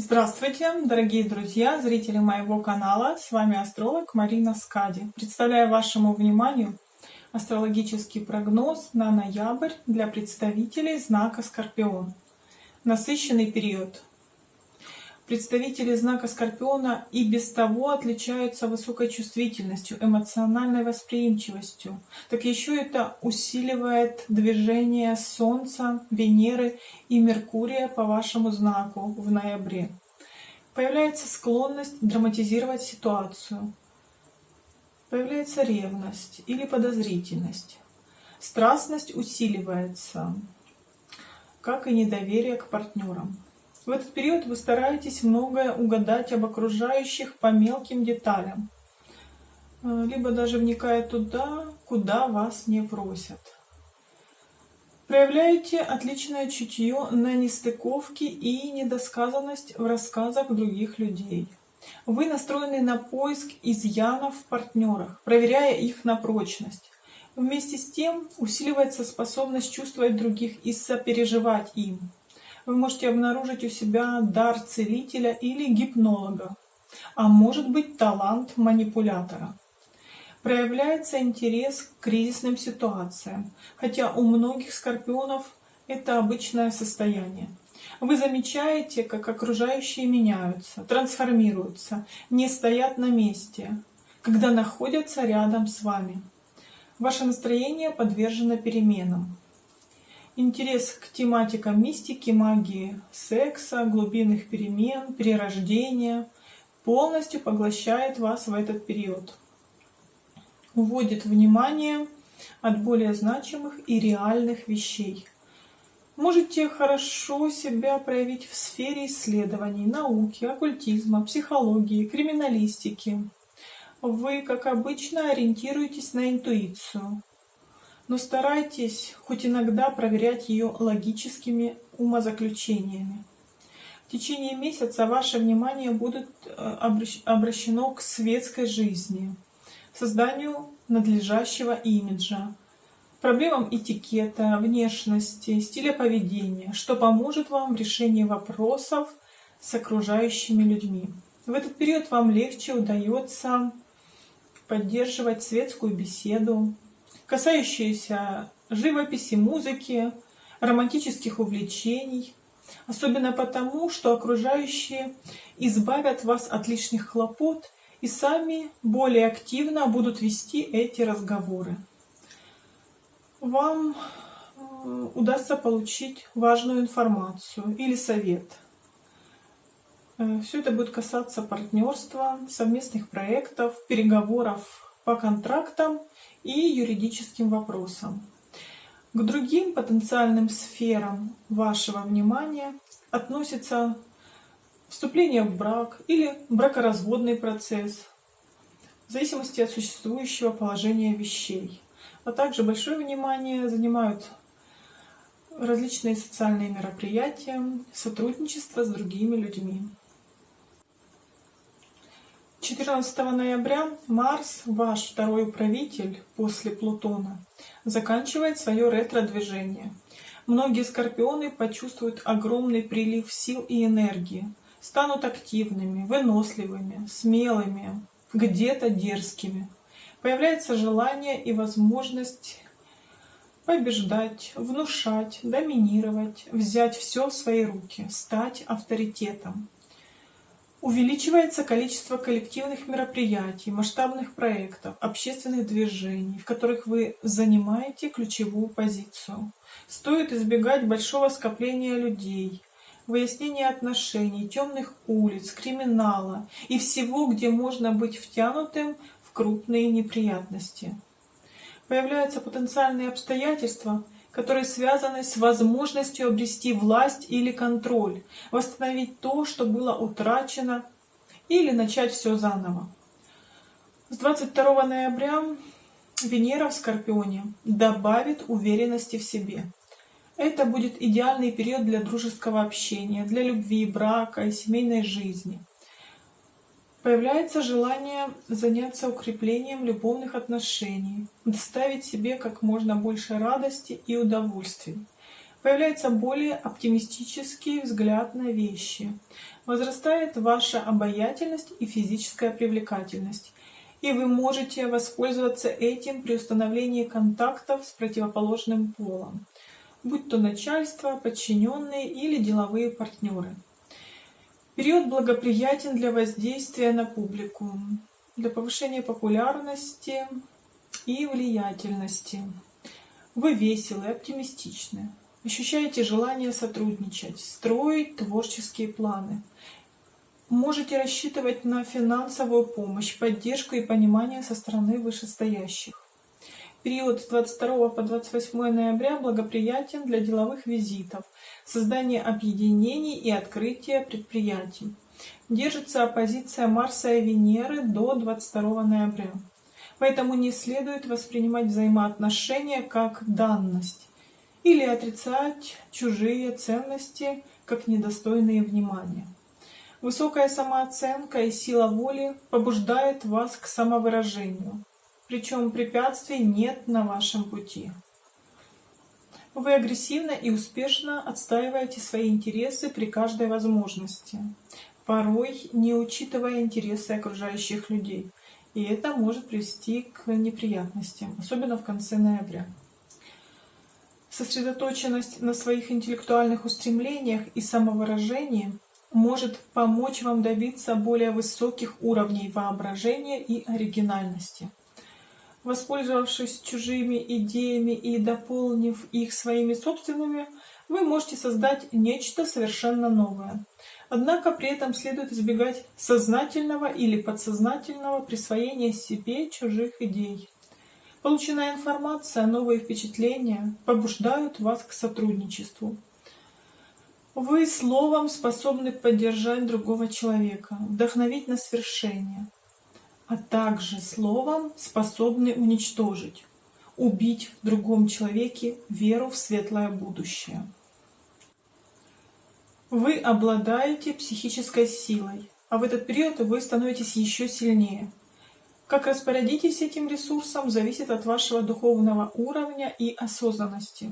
Здравствуйте, дорогие друзья, зрители моего канала. С вами астролог Марина Скади. Представляю вашему вниманию астрологический прогноз на ноябрь для представителей знака Скорпион. Насыщенный период Представители знака Скорпиона и без того отличаются высокой чувствительностью, эмоциональной восприимчивостью. Так еще это усиливает движение Солнца, Венеры и Меркурия по вашему знаку в ноябре. Появляется склонность драматизировать ситуацию. Появляется ревность или подозрительность. Страстность усиливается, как и недоверие к партнерам. В этот период вы стараетесь многое угадать об окружающих по мелким деталям, э, либо даже вникая туда, куда вас не просят. Проявляете отличное чутье на нестыковки и недосказанность в рассказах других людей. Вы настроены на поиск изъянов в партнерах, проверяя их на прочность. Вместе с тем усиливается способность чувствовать других и сопереживать им вы можете обнаружить у себя дар целителя или гипнолога, а может быть талант манипулятора. Проявляется интерес к кризисным ситуациям, хотя у многих скорпионов это обычное состояние. Вы замечаете, как окружающие меняются, трансформируются, не стоят на месте, когда находятся рядом с вами. Ваше настроение подвержено переменам. Интерес к тематикам мистики, магии, секса, глубинных перемен, перерождения полностью поглощает вас в этот период. Уводит внимание от более значимых и реальных вещей. Можете хорошо себя проявить в сфере исследований, науки, оккультизма, психологии, криминалистики. Вы, как обычно, ориентируетесь на интуицию, но старайтесь хоть иногда проверять ее логическими умозаключениями. В течение месяца ваше внимание будет э, обращено к светской жизни, созданию надлежащего имиджа, проблемам этикета, внешности, стиля поведения, что поможет вам в решении вопросов с окружающими людьми. В этот период вам легче удается поддерживать светскую беседу, касающиеся живописи, музыки, романтических увлечений, особенно потому, что окружающие избавят вас от лишних хлопот и сами более активно будут вести эти разговоры. Вам удастся получить важную информацию или совет. Э, Все это будет касаться партнерства, совместных проектов, переговоров по контрактам и юридическим вопросам. К другим потенциальным сферам вашего внимания относятся вступление в брак или бракоразводный процесс, в зависимости от существующего положения вещей. А также большое внимание занимают различные социальные мероприятия, сотрудничество с другими людьми. 14 ноября Марс, ваш второй управитель после Плутона, заканчивает свое ретро-движение. Многие скорпионы почувствуют огромный прилив сил и энергии, станут активными, выносливыми, смелыми, где-то дерзкими. Появляется желание и возможность побеждать, внушать, доминировать, взять все в свои руки, стать авторитетом. Увеличивается количество коллективных мероприятий, масштабных проектов, общественных движений, в которых вы занимаете ключевую позицию. Стоит избегать большого скопления людей, выяснения отношений, темных улиц, криминала и всего, где можно быть втянутым в крупные неприятности. Появляются потенциальные обстоятельства – которые связаны с возможностью обрести власть или контроль, восстановить то, что было утрачено, или начать все заново. С 22 ноября Венера в Скорпионе добавит уверенности в себе. Это будет идеальный период для дружеского общения, для любви, брака и семейной жизни. Появляется желание заняться укреплением любовных отношений, доставить себе как можно больше радости и удовольствий. Появляется более оптимистический взгляд на вещи. Возрастает ваша обаятельность и физическая привлекательность. И вы можете воспользоваться этим при установлении контактов с противоположным полом, будь то начальство, подчиненные или деловые партнеры. Период благоприятен для воздействия на публику, для повышения популярности и влиятельности. Вы веселы, оптимистичны, ощущаете желание сотрудничать, строить творческие планы. Можете рассчитывать на финансовую помощь, поддержку и понимание со стороны вышестоящих. Период с 22 по 28 ноября благоприятен для деловых визитов, создания объединений и открытия предприятий. Держится оппозиция Марса и Венеры до 22 ноября. Поэтому не следует воспринимать взаимоотношения как данность или отрицать чужие ценности как недостойные внимания. Высокая самооценка и сила воли побуждает вас к самовыражению, причем препятствий нет на вашем пути. Вы агрессивно и успешно отстаиваете свои интересы при каждой возможности, порой не учитывая интересы окружающих людей. И это может привести к неприятностям, особенно в конце ноября. Сосредоточенность на своих интеллектуальных устремлениях и самовыражении может помочь вам добиться более высоких уровней воображения и оригинальности. Воспользовавшись чужими идеями и дополнив их своими собственными, вы можете создать нечто совершенно новое. Однако при этом следует избегать сознательного или подсознательного присвоения себе чужих идей. Полученная информация, новые впечатления побуждают вас к сотрудничеству. Вы словом способны поддержать другого человека, вдохновить на свершение а также словом способны уничтожить, убить в другом человеке веру в светлое будущее. Вы обладаете психической силой, а в этот период вы становитесь еще сильнее. Как распорядитесь этим ресурсом, зависит от вашего духовного уровня и осознанности.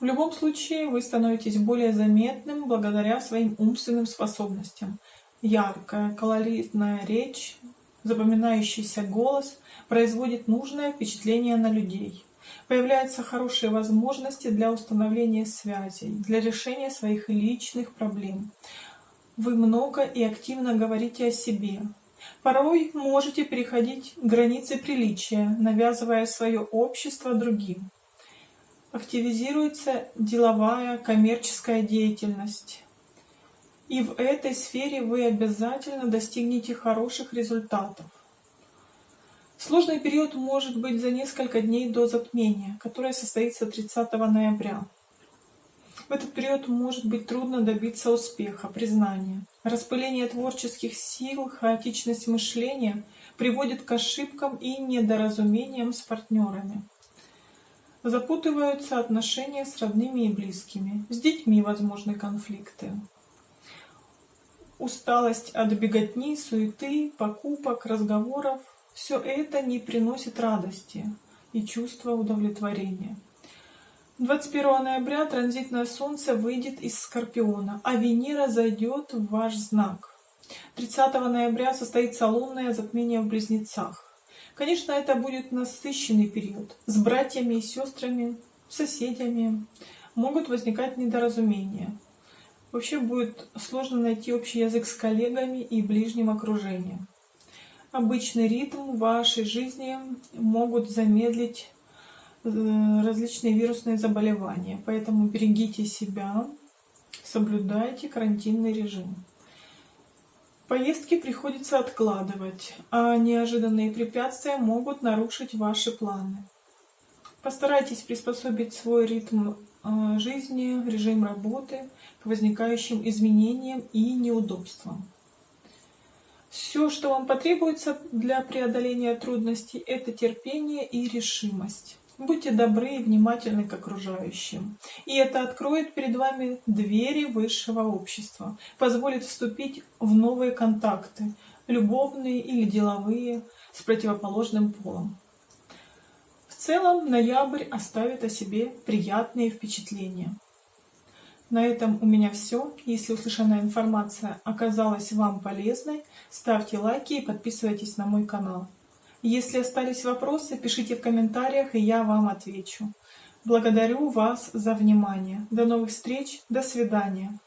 В любом случае, вы становитесь более заметным благодаря своим умственным способностям – Яркая, колоритная речь, запоминающийся голос производит нужное впечатление на людей. Появляются хорошие возможности для установления связей, для решения своих личных проблем. Вы много и активно говорите о себе. Порой можете переходить границы приличия, навязывая свое общество другим. Активизируется деловая, коммерческая деятельность. И в этой сфере вы обязательно достигнете хороших результатов. Сложный период может быть за несколько дней до затмения, которое состоится 30 ноября. В этот период может быть трудно добиться успеха, признания. Распыление творческих сил, хаотичность мышления приводит к ошибкам и недоразумениям с партнерами. Запутываются отношения с родными и близкими, с детьми возможны конфликты. Усталость от беготни, суеты, покупок, разговоров – все это не приносит радости и чувства удовлетворения. 21 ноября транзитное Солнце выйдет из Скорпиона, а Венера зайдет в ваш знак. 30 ноября состоится лунное затмение в Близнецах. Конечно, это будет насыщенный период. С братьями и сестрами, соседями могут возникать недоразумения. Вообще будет сложно найти общий язык с коллегами и ближним окружением. Обычный ритм вашей жизни могут замедлить э, различные вирусные заболевания, поэтому берегите себя, соблюдайте карантинный режим. Поездки приходится откладывать, а неожиданные препятствия могут нарушить ваши планы. Постарайтесь приспособить свой ритм жизни, режим работы к возникающим изменениям и неудобствам. Все, что вам потребуется для преодоления трудностей, это терпение и решимость. Будьте добры и внимательны к окружающим. И это откроет перед вами двери высшего общества, позволит вступить в новые контакты, любовные или деловые, с противоположным полом. Целом ноябрь оставит о себе приятные впечатления. На этом у меня все. Если услышанная информация оказалась вам полезной, ставьте лайки и подписывайтесь на мой канал. Если остались вопросы, пишите в комментариях, и я вам отвечу. Благодарю вас за внимание. До новых встреч. До свидания.